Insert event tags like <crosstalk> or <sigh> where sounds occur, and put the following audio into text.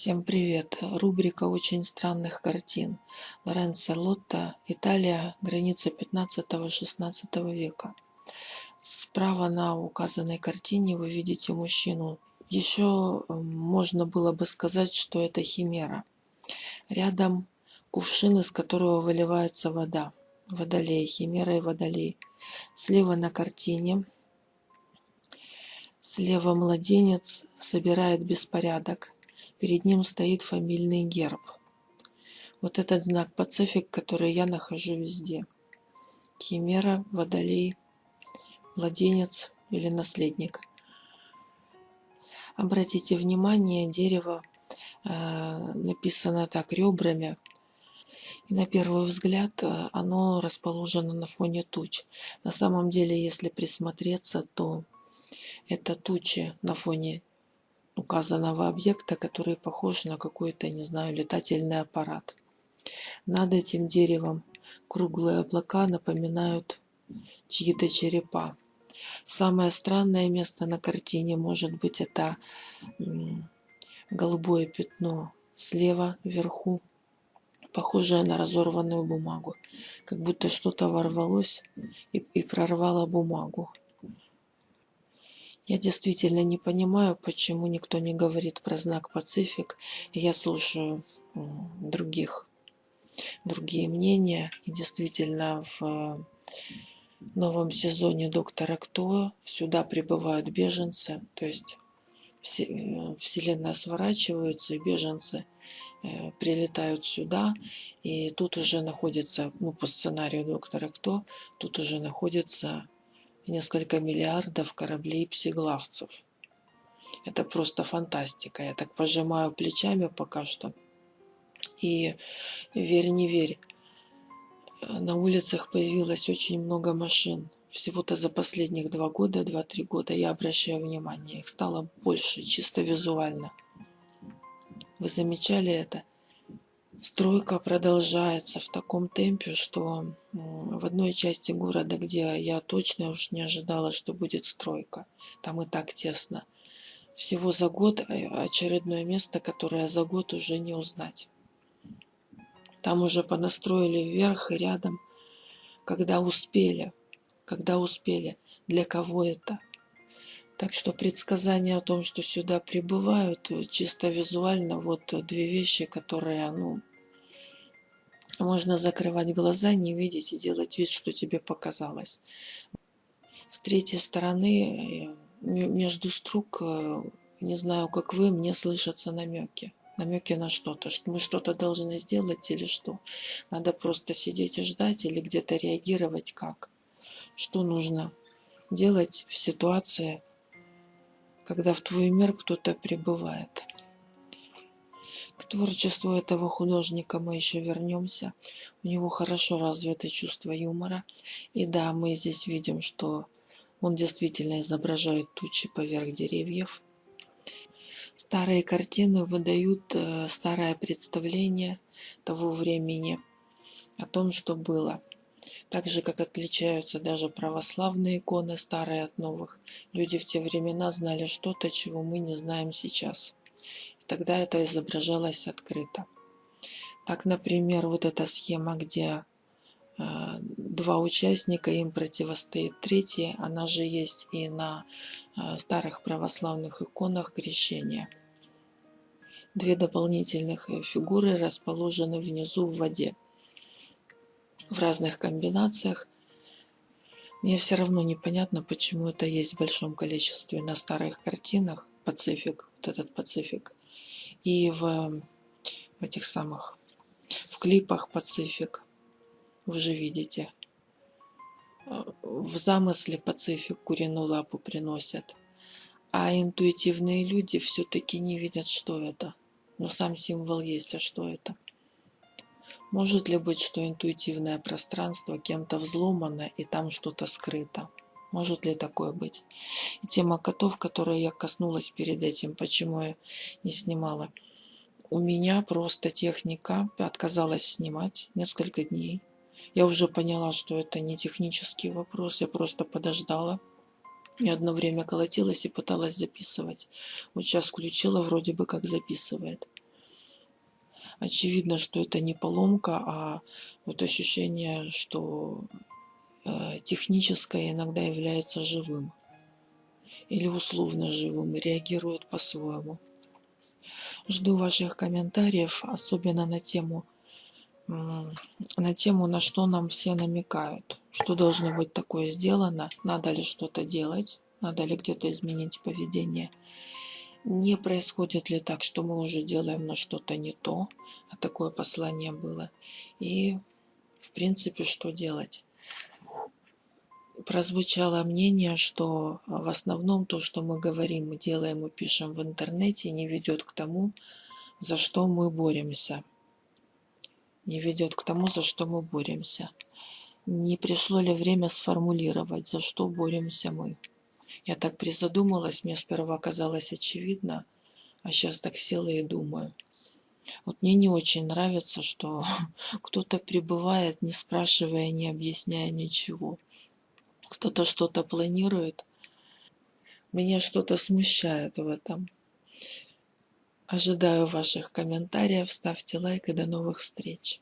Всем привет! Рубрика очень странных картин. Лоренцо Лотто, Италия, граница 15-16 века. Справа на указанной картине вы видите мужчину. Еще можно было бы сказать, что это химера. Рядом кувшин, из которого выливается вода. Водолей, химера и водолей. Слева на картине Слева младенец собирает беспорядок. Перед ним стоит фамильный герб. Вот этот знак Пацифик, который я нахожу везде. Химера, водолей, младенец или наследник. Обратите внимание, дерево э, написано так ребрами. И на первый взгляд э, оно расположено на фоне туч. На самом деле, если присмотреться, то это тучи на фоне указанного объекта, который похож на какой-то, не знаю, летательный аппарат. Над этим деревом круглые облака напоминают чьи-то черепа. Самое странное место на картине может быть это голубое пятно слева вверху, похожее на разорванную бумагу, как будто что-то ворвалось и, и прорвало бумагу. Я действительно не понимаю, почему никто не говорит про знак Пацифик. Я слушаю других, другие мнения. И действительно в новом сезоне Доктора Кто сюда прибывают беженцы. То есть Вселенная сворачивается, и беженцы э, прилетают сюда, и тут уже находится, ну, по сценарию доктора Кто, тут уже находится несколько миллиардов кораблей псиглавцев. Это просто фантастика. Я так пожимаю плечами пока что. И верь, не верь, на улицах появилось очень много машин. Всего-то за последних два года, два-три года я обращаю внимание. Их стало больше, чисто визуально. Вы замечали это? Стройка продолжается в таком темпе, что в одной части города, где я точно уж не ожидала, что будет стройка, там и так тесно. Всего за год э, очередное место, которое за год уже не узнать. Там уже понастроили вверх и рядом, когда успели, когда успели, для кого это. Так что предсказание о том, что сюда прибывают, э, чисто визуально, вот две вещи, которые, ну, можно закрывать глаза, не видеть и делать вид, что тебе показалось. С третьей стороны, э, между строк, э, не знаю, как вы, мне слышатся намеки. Намеки на что-то, что мы что-то должны сделать или что. Надо просто сидеть и ждать или где-то реагировать как. Что нужно делать в ситуации, когда в твой мир кто-то прибывает. К творчеству этого художника мы еще вернемся. У него хорошо развито чувство юмора. И да, мы здесь видим, что он действительно изображает тучи поверх деревьев. Старые картины выдают э, старое представление того времени о том, что было. Так же, как отличаются даже православные иконы старые от новых. Люди в те времена знали что-то, чего мы не знаем сейчас. Тогда это изображалось открыто. Так, например, вот эта схема, где э, два участника, им противостоит третий, она же есть и на э, старых православных иконах крещения. Две дополнительных э, фигуры расположены внизу в воде в разных комбинациях. Мне все равно непонятно, почему это есть в большом количестве на старых картинах. Пацифик, вот этот Пацифик и в, в этих самых в клипах Пацифик вы же видите. В замысле Пацифик куриную лапу приносят. А интуитивные люди все-таки не видят что это. Но сам символ есть а что это? Может ли быть что интуитивное пространство кем-то взломано и там что-то скрыто может ли такое быть? И тема котов, которую я коснулась перед этим, почему я не снимала. У меня просто техника отказалась снимать несколько дней. Я уже поняла, что это не технический вопрос, я просто подождала. И одно время колотилась и пыталась записывать. Вот сейчас включила, вроде бы как записывает. очевидно, что это не поломка, а вот ощущение, что техническое иногда является живым или условно живым реагирует по-своему. Жду ваших комментариев, особенно на тему, на тему, на что нам все намекают, что должно быть такое сделано, надо ли что-то делать, надо ли где-то изменить поведение. Не происходит ли так, что мы уже делаем на что-то не то, а такое послание было. И, в принципе, что делать? Прозвучало мнение, что в основном то, что мы говорим, мы делаем и пишем в интернете, не ведет к тому, за что мы боремся. Не ведет к тому, за что мы боремся. Не пришло ли время сформулировать, за что боремся мы? Я так призадумалась, мне сперва казалось очевидно, а сейчас так села и думаю. Вот мне не очень нравится, что <laughs> кто-то прибывает, не спрашивая, не объясняя ничего кто-то что-то планирует. Меня что-то смущает в этом. Ожидаю ваших комментариев, ставьте лайк и до новых встреч.